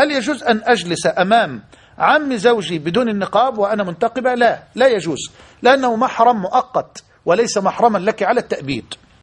هل يجوز أن أجلس أمام عم زوجي بدون النقاب وأنا منتقبة؟ لا لا يجوز لأنه محرم مؤقت وليس محرما لك على التأبيد.